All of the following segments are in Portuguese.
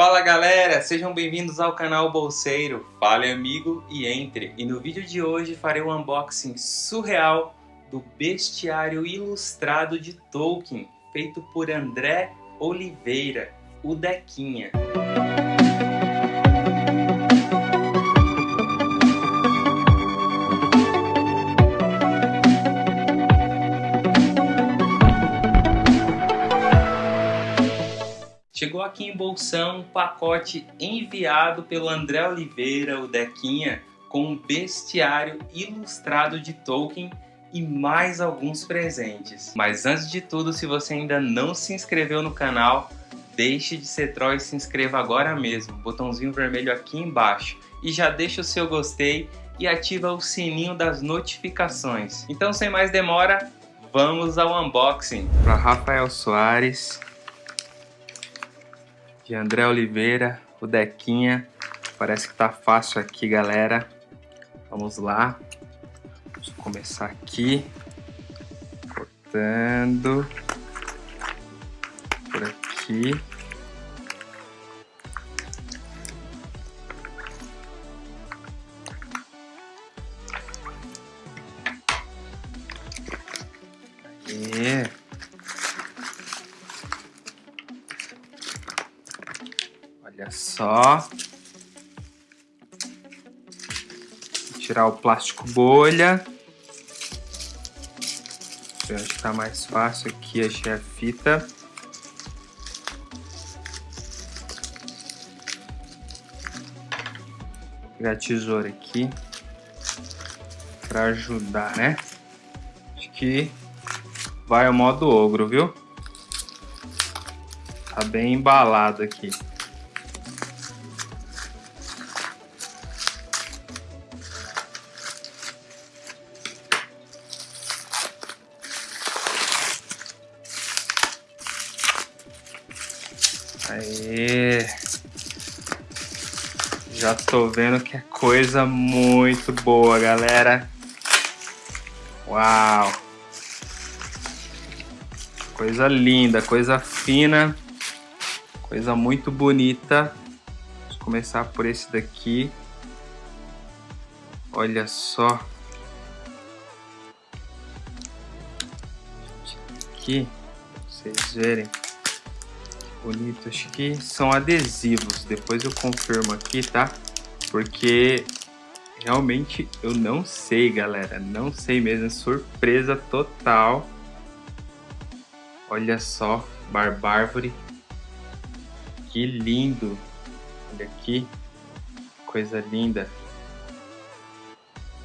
Fala galera, sejam bem-vindos ao canal Bolseiro. Fale amigo e entre. E no vídeo de hoje farei um unboxing surreal do bestiário ilustrado de Tolkien, feito por André Oliveira, o Dequinha. Chegou aqui em Bolsão um pacote enviado pelo André Oliveira, o Dequinha, com um bestiário ilustrado de Tolkien e mais alguns presentes. Mas antes de tudo, se você ainda não se inscreveu no canal, deixe de ser troll e se inscreva agora mesmo, botãozinho vermelho aqui embaixo. E já deixa o seu gostei e ativa o sininho das notificações. Então sem mais demora, vamos ao unboxing. Para Rafael Soares, de André Oliveira, o Dequinha. Parece que tá fácil aqui, galera. Vamos lá. Vamos começar aqui. Cortando. Por aqui. Só. Tirar o plástico bolha. Eu acho que tá mais fácil aqui, achei a fita. Vou pegar a tesoura aqui para ajudar, né? Acho que vai o modo ogro, viu? Tá bem embalado aqui. Aê! Já tô vendo que é coisa muito boa, galera. Uau! Coisa linda, coisa fina, coisa muito bonita. Vamos começar por esse daqui. Olha só. Aqui, pra vocês verem bonito. Acho que são adesivos. Depois eu confirmo aqui, tá? Porque realmente eu não sei, galera. Não sei mesmo. É surpresa total. Olha só, Barbárvore. Que lindo. Olha aqui. Coisa linda.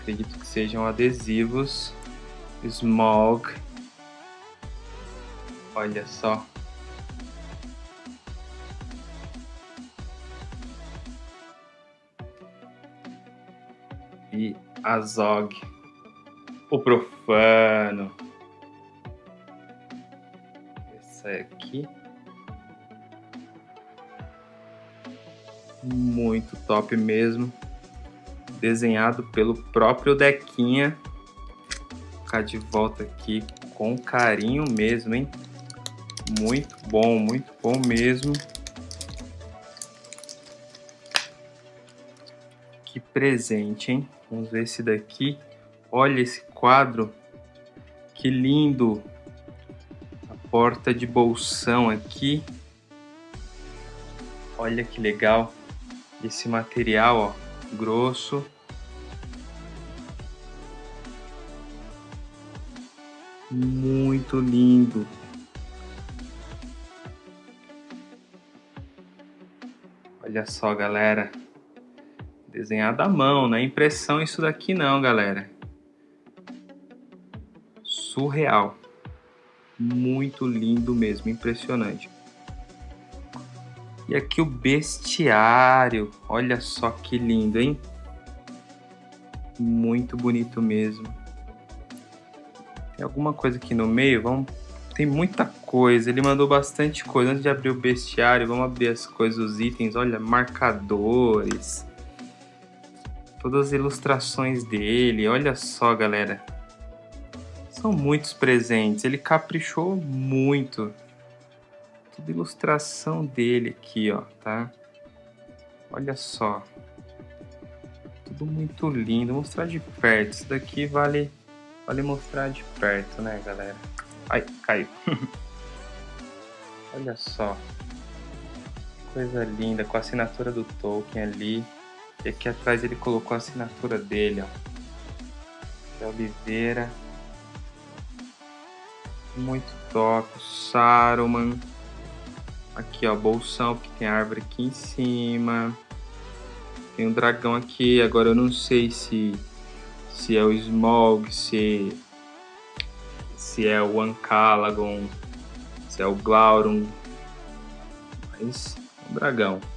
Acredito que sejam adesivos. Smog. Olha só. E Azog, o profano. Essa aqui. Muito top mesmo. Desenhado pelo próprio Dequinha. Vou ficar de volta aqui com carinho mesmo, hein? Muito bom, muito bom mesmo. Que presente, hein? Vamos ver esse daqui. Olha esse quadro. Que lindo. A porta de bolsão aqui. Olha que legal. Esse material, ó, grosso. Muito lindo. Olha só, galera. Desenhado à mão, não é impressão isso daqui não, galera. Surreal. Muito lindo mesmo, impressionante. E aqui o bestiário. Olha só que lindo, hein? Muito bonito mesmo. Tem alguma coisa aqui no meio? Vamos... Tem muita coisa. Ele mandou bastante coisa. Antes de abrir o bestiário, vamos abrir as coisas, os itens. Olha, marcadores todas as ilustrações dele. Olha só, galera. São muitos presentes. Ele caprichou muito. Toda ilustração dele aqui, ó, tá? Olha só. Tudo muito lindo. Vou mostrar de perto. Isso daqui vale, vale mostrar de perto, né, galera? Ai, caiu. Olha só. Coisa linda, com a assinatura do Tolkien ali. E aqui atrás ele colocou a assinatura dele, ó. De Oliveira. Muito top. Saruman. Aqui, ó, bolsão, porque tem árvore aqui em cima. Tem um dragão aqui, agora eu não sei se se é o Smog, se se é o Ancalagon, se é o Glaurung. Mas é um dragão.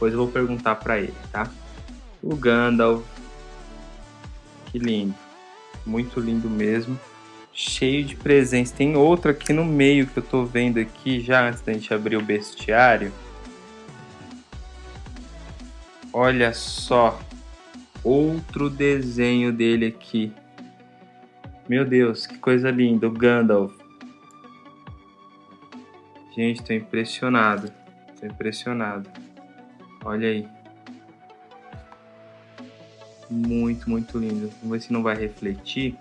Depois eu vou perguntar para ele, tá? O Gandalf. Que lindo. Muito lindo mesmo cheio de presentes. Tem outro aqui no meio que eu tô vendo aqui já antes da gente abrir o bestiário. Olha só, outro desenho dele aqui. Meu Deus, que coisa linda, o Gandalf. Gente, tô impressionado. Tô impressionado. Olha aí. Muito, muito lindo. Vamos ver se não vai refletir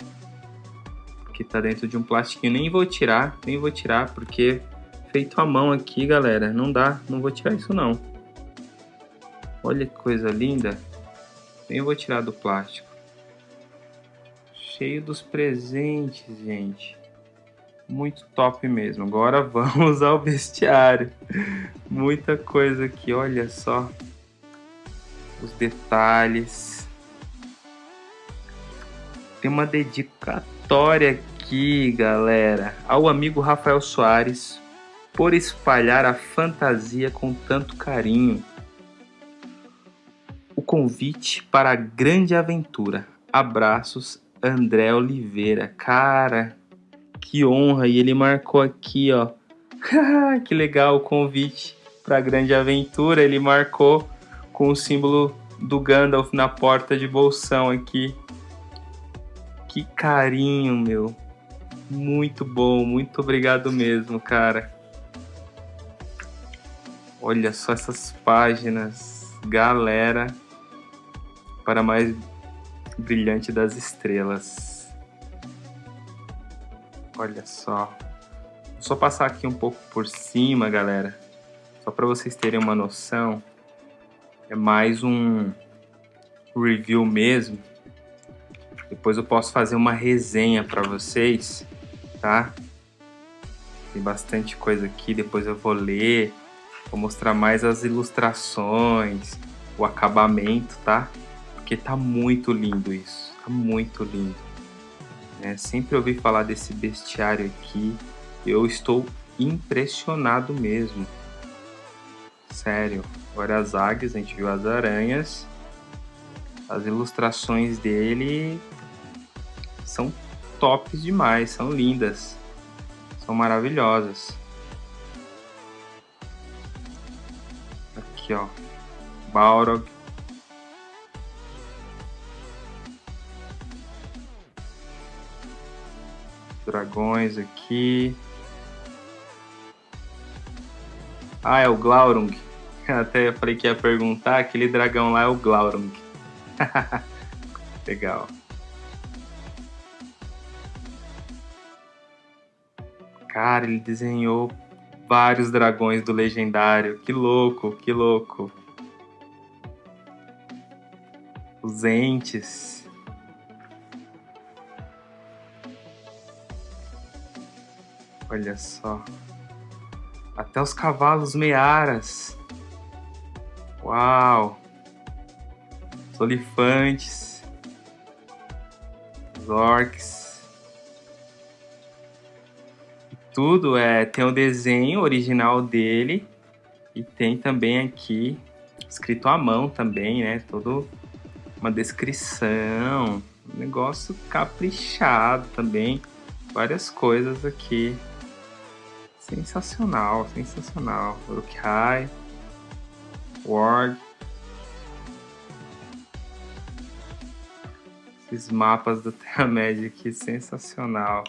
que tá dentro de um plastiquinho. Nem vou tirar, nem vou tirar, porque feito à mão aqui, galera, não dá, não vou tirar isso não. Olha que coisa linda. Nem vou tirar do plástico. Cheio dos presentes, gente. Muito top mesmo. Agora vamos ao bestiário. Muita coisa aqui, olha só. Os detalhes. Tem uma dedicatória aqui, galera, ao amigo Rafael Soares por espalhar a fantasia com tanto carinho. O convite para a grande aventura. Abraços, André Oliveira. Cara, que honra! E ele marcou aqui, ó. que legal o convite para a grande aventura. Ele marcou com o símbolo do Gandalf na porta de bolsão aqui. Que carinho, meu. Muito bom, muito obrigado mesmo, cara. Olha só essas páginas, galera, para mais brilhante das estrelas. Olha só. Vou só passar aqui um pouco por cima, galera, só para vocês terem uma noção. É mais um review mesmo depois eu posso fazer uma resenha para vocês, tá? Tem bastante coisa aqui, depois eu vou ler, vou mostrar mais as ilustrações, o acabamento, tá? Porque tá muito lindo isso, tá muito lindo. É, sempre ouvi falar desse bestiário aqui, eu estou impressionado mesmo. Sério, agora as águias, a gente viu as aranhas, as ilustrações dele são tops demais, são lindas, são maravilhosas. Aqui, ó, Balrog. Dragões aqui. Ah, é o Glaurung. Até falei que ia perguntar, aquele dragão lá é o Glaurung. Legal. Cara, ele desenhou vários dragões do legendário. Que louco, que louco. Os entes. Olha só. Até os cavalos mearas. Uau. Os olifantes. Os orcs. tudo é tem o desenho original dele e tem também aqui escrito à mão também, né? Todo uma descrição, um negócio caprichado também, várias coisas aqui. Sensacional, sensacional. Uruk-hai, Ward. Esses mapas do Terra-média aqui, sensacional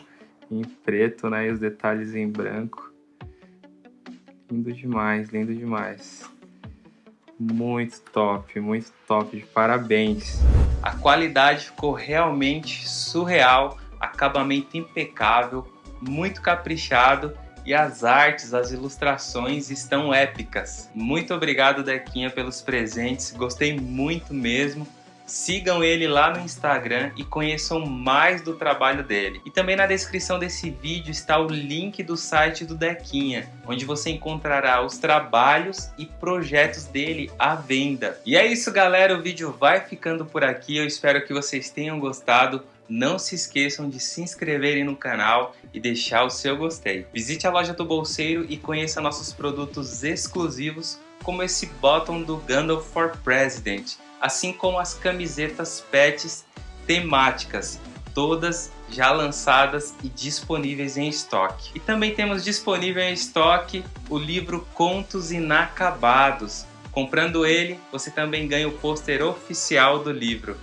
em preto, né? E os detalhes em branco. Lindo demais, lindo demais. Muito top, muito top, de parabéns. A qualidade ficou realmente surreal, acabamento impecável, muito caprichado e as artes, as ilustrações estão épicas. Muito obrigado, Dequinha, pelos presentes, gostei muito mesmo. Sigam ele lá no Instagram e conheçam mais do trabalho dele. E também na descrição desse vídeo está o link do site do Dequinha, onde você encontrará os trabalhos e projetos dele à venda. E é isso galera, o vídeo vai ficando por aqui, eu espero que vocês tenham gostado. Não se esqueçam de se inscreverem no canal e deixar o seu gostei. Visite a loja do Bolseiro e conheça nossos produtos exclusivos, como esse bottom do Gandalf for President, assim como as camisetas pets temáticas, todas já lançadas e disponíveis em estoque. E também temos disponível em estoque o livro Contos Inacabados. Comprando ele, você também ganha o pôster oficial do livro.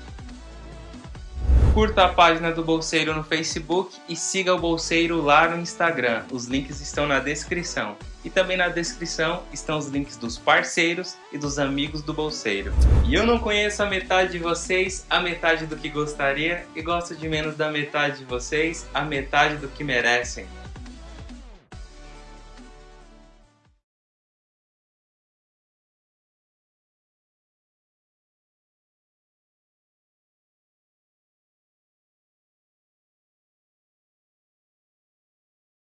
Curta a página do Bolseiro no Facebook e siga o Bolseiro lá no Instagram. Os links estão na descrição. E também na descrição estão os links dos parceiros e dos amigos do Bolseiro. E eu não conheço a metade de vocês, a metade do que gostaria, e gosto de menos da metade de vocês, a metade do que merecem.